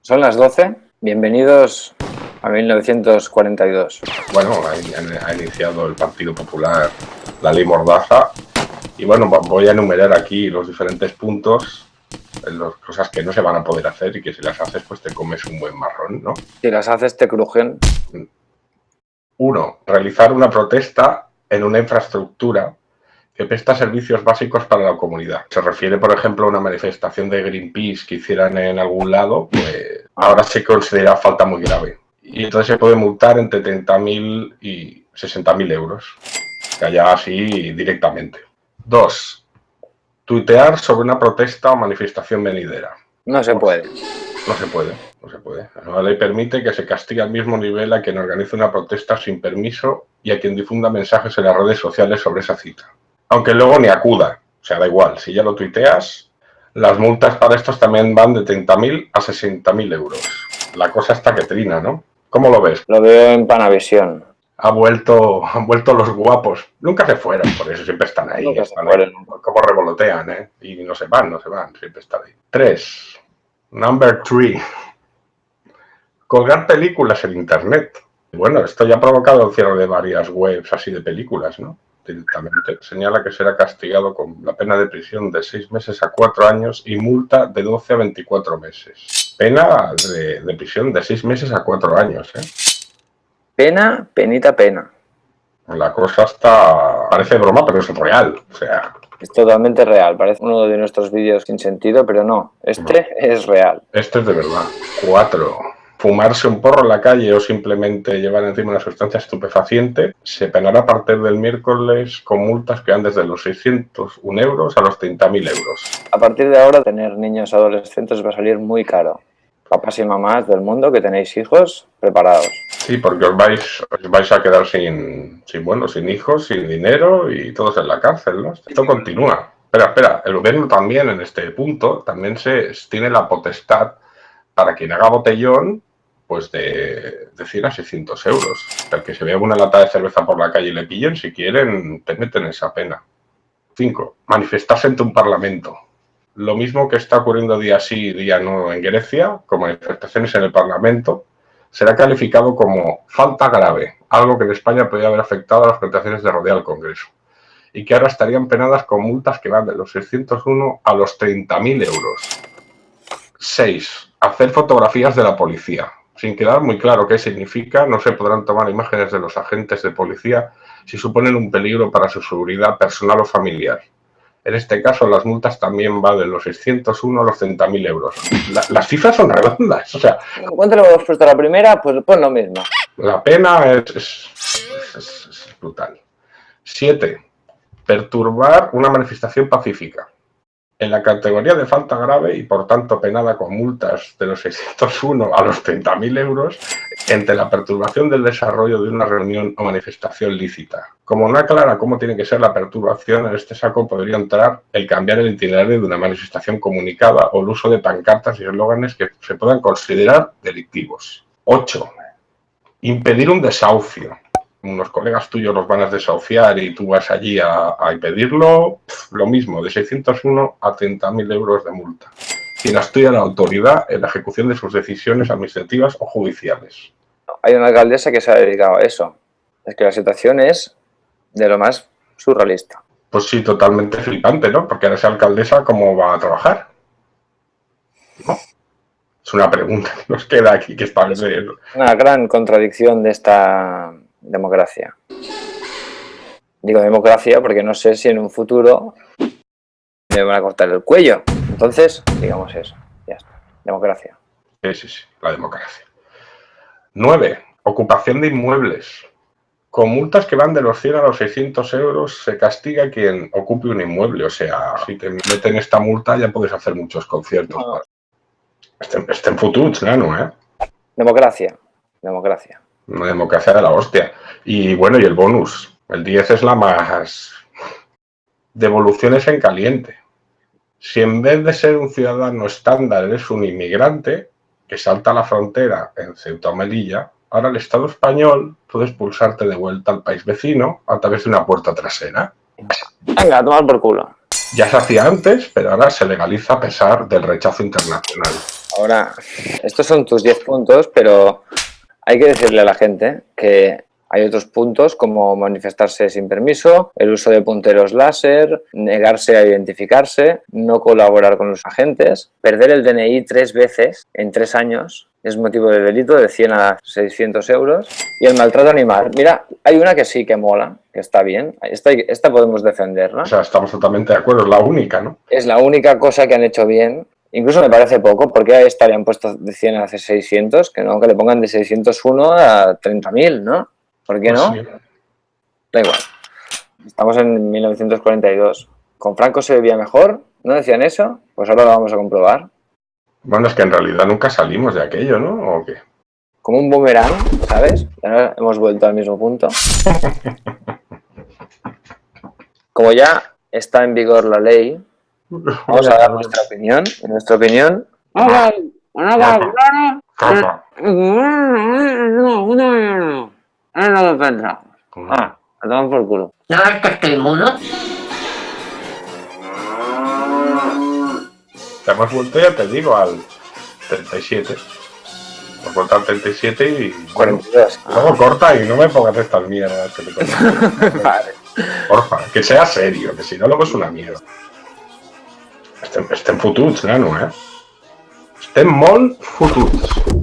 Son las 12. Bienvenidos a 1942. Bueno, ha, iniciado el Partido Popular la ley Mordaza y bueno, voy a enumerar aquí los diferentes puntos las cosas que no se van a poder hacer y que si las haces pues te comes un buen marrón, ¿no? Si las haces te crujen. Uno, realizar una protesta en una infraestructura que presta servicios básicos para la comunidad. Se refiere, por ejemplo, a una manifestación de Greenpeace que hicieran en algún lado, pues ahora se considera falta muy grave. Y entonces se puede multar entre 30.000 y 60.000 euros, que haya así directamente. Dos, tuitear sobre una protesta o manifestación venidera. No se puede. No se puede, no se puede. La ley permite que se castigue al mismo nivel a quien organice una protesta sin permiso y a quien difunda mensajes en las redes sociales sobre esa cita. Aunque luego ni acuda, o sea, da igual, si ya lo tuiteas, las multas para estos también van de 30.000 a 60.000 euros. La cosa está que trina, ¿no? ¿Cómo lo ves? Lo veo en Panavisión ha vuelto, han vuelto los guapos. Nunca se fueron, por eso siempre están ahí. Como revolotean, ¿eh? Y no se van, no se van, siempre están ahí. Tres. Number three. Colgar películas en Internet. Bueno, esto ya ha provocado el cierre de varias webs así de películas, ¿no? Directamente. Señala que será castigado con la pena de prisión de seis meses a cuatro años y multa de 12 a 24 meses. Pena de, de prisión de seis meses a cuatro años, ¿eh? Pena, penita, pena. La cosa está... parece broma, pero es real. O sea... Es totalmente real. Parece uno de nuestros vídeos sin sentido, pero no. Este es real. Este es de verdad. Cuatro. Fumarse un porro en la calle o simplemente llevar encima una sustancia estupefaciente se penará a partir del miércoles con multas que van desde los 601 euros a los 30.000 euros. A partir de ahora, tener niños adolescentes va a salir muy caro papás y mamás del mundo que tenéis hijos, preparados. Sí, porque os vais, os vais a quedar sin, sin, bueno, sin hijos, sin dinero y todos en la cárcel, ¿no? Esto continúa. Espera, espera, el gobierno también en este punto también se tiene la potestad para quien haga botellón pues de, de 100 a 600 euros. El que se vea una lata de cerveza por la calle y le pillen, si quieren, te meten esa pena. 5. Manifestarse ante un parlamento lo mismo que está ocurriendo día sí y día no en Grecia, como manifestaciones en el Parlamento, será calificado como falta grave, algo que en España podría haber afectado a las presentaciones de rodea al Congreso, y que ahora estarían penadas con multas que van de los 601 a los 30.000 euros. 6. Hacer fotografías de la policía. Sin quedar muy claro qué significa, no se podrán tomar imágenes de los agentes de policía si suponen un peligro para su seguridad personal o familiar. En este caso, las multas también van de los 601 a los 30.000 euros. las cifras son redondas. O sea, ¿Cuánto le hemos puesto a la primera? Pues, pues lo mismo. La pena es, es brutal. 7. Perturbar una manifestación pacífica en la categoría de falta grave y por tanto penada con multas de los 601 a los 30.000 euros entre la perturbación del desarrollo de una reunión o manifestación lícita. Como no aclara cómo tiene que ser la perturbación, en este saco podría entrar el cambiar el itinerario de una manifestación comunicada o el uso de pancartas y eslóganes que se puedan considerar delictivos. 8. Impedir un desahucio unos colegas tuyos los van a desahuciar y tú vas allí a, impedirlo, lo mismo, de 601 a 30.000 euros de multa. Quien estudia la autoridad en la ejecución de sus decisiones administrativas o judiciales. Hay una alcaldesa que se ha dedicado a eso. Es que la situación es de lo más surrealista. Pues sí, totalmente flipante, ¿no? Porque ahora esa alcaldesa, ¿cómo va a trabajar? Es una pregunta que nos queda aquí que establecer. Una gran contradicción de esta democracia. Digo democracia porque no sé si en un futuro me van a cortar el cuello. Entonces, digamos eso. Ya está. Democracia. Sí, sí, sí. La democracia. 9. Ocupación de inmuebles. Con multas que van de los 100 a los 600 euros se castiga quien ocupe un inmueble. O sea, si te meten esta multa ya puedes hacer muchos conciertos. Este en futuro, claro, ¿eh? Democracia. Democracia una democracia de la hostia. Y bueno, y el bonus, el 10 es la más... Devoluciones en caliente. Si en vez de ser un ciudadano estándar eres un inmigrante que salta la frontera en Ceuta o Melilla, ahora el Estado español puede expulsarte de vuelta al país vecino a través de una puerta trasera. Venga, tomar por culo. Ya se hacía antes, pero ahora se legaliza a pesar del rechazo internacional. Ahora, estos son tus 10 puntos, pero hay que decirle a la gente que hay otros puntos como manifestarse sin permiso, el uso de punteros láser, negarse a identificarse, no colaborar con los agentes, perder el DNI tres veces en tres años es motivo de delito de 100 a 600 euros y el maltrato animal. Mira, hay una que sí que mola, que está bien, esta, esta podemos defenderla. O sea, estamos totalmente de acuerdo, es la única, ¿no? Es la única cosa que han hecho bien Incluso me parece poco, porque esta han puesto de 100 a 600, que no, que le pongan de 601 a 30.000, ¿no? ¿Por qué no? Da igual. Estamos en 1942. ¿Con Franco se vivía mejor? ¿No decían eso? Pues ahora lo vamos a comprobar. Bueno, es que en realidad nunca salimos de aquello, ¿no? ¿O qué? Como un boomerang, ¿sabes? Ahora hemos vuelto al mismo punto. Como ya está en vigor la ley, vamos a dar nuestra opinión. En nuestra opinión... Es lo que pensamos. Ah, por culo. ¿No ves que estoy mudo? Te hemos vuelto, ya te digo, al 37. Hemos vuelto al 37 y... 42. Luego corta y no me pongas estas mierdas que te Vale. Porfa, que sea serio, que si no luego es una mierda. Estem, estem fotuts, nano, eh? Estem molt fotuts.